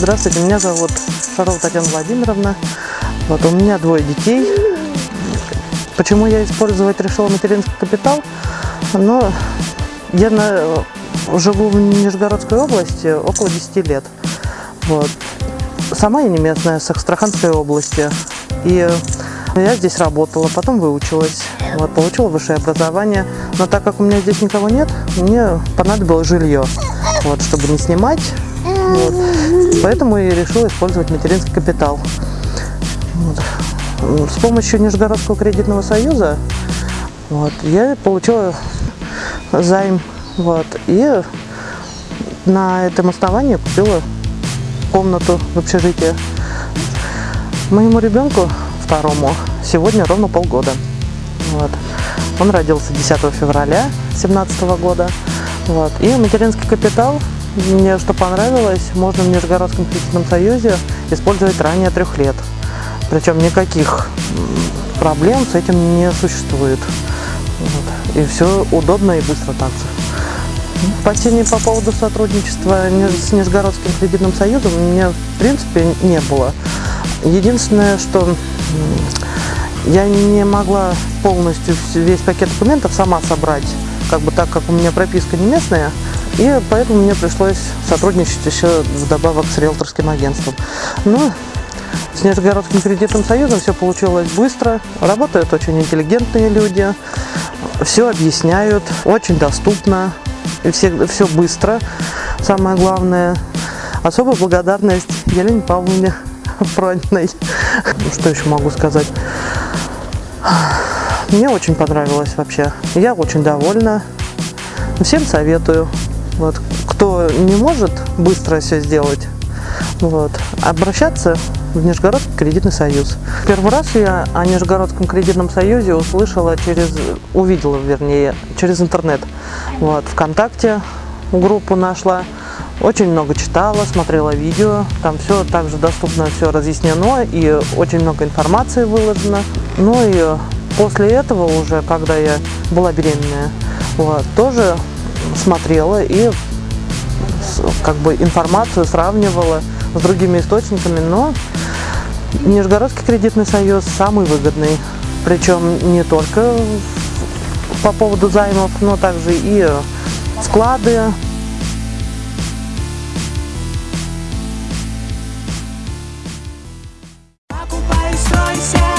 Здравствуйте, меня зовут Шарова Татьяна Владимировна. Вот, у меня двое детей. Почему я использовать решила материнский капитал? Но я на, живу в Нижегородской области около 10 лет. Вот. Сама я не местная, с Астраханской области. И я здесь работала, потом выучилась, вот, получила высшее образование. Но так как у меня здесь никого нет, мне понадобилось жилье, вот, чтобы не снимать. Вот. Поэтому я решила использовать материнский капитал. Вот. С помощью Нижегородского кредитного союза вот, я получила займ. Вот, и на этом основании купила комнату в общежитии. Моему ребенку, второму, сегодня ровно полгода. Вот. Он родился 10 февраля 2017 года. Вот. И материнский капитал, мне что понравилось, можно в Нижегородском кредитном союзе использовать ранее трех лет. Причем никаких проблем с этим не существует. Вот. И все удобно и быстро также. Опасений по поводу сотрудничества с Нижегородским кредитным союзом у меня в принципе не было. Единственное, что я не могла полностью весь пакет документов сама собрать, как бы так как у меня прописка не местная, и поэтому мне пришлось сотрудничать еще вдобавок с риэлторским агентством. Но с Нижегородским кредитным союзом все получилось быстро, работают очень интеллигентные люди, все объясняют, очень доступно, и все, все быстро, самое главное. Особая благодарность Елене Павловне Прониной. Что еще могу сказать? Мне очень понравилось вообще. Я очень довольна. Всем советую. Вот. Кто не может быстро все сделать, вот, обращаться в Нижегородский кредитный союз. Первый раз я о Нижегородском кредитном союзе услышала через, увидела, вернее, через интернет. Вот, ВКонтакте группу нашла, очень много читала, смотрела видео, там все также доступно, все разъяснено и очень много информации выложено. Ну и после этого уже, когда я была беременная, вот, тоже смотрела и как бы информацию сравнивала с другими источниками, но Нижегородский кредитный союз самый выгодный, причем не только по поводу займов, но также и вклады, покупай, стройся.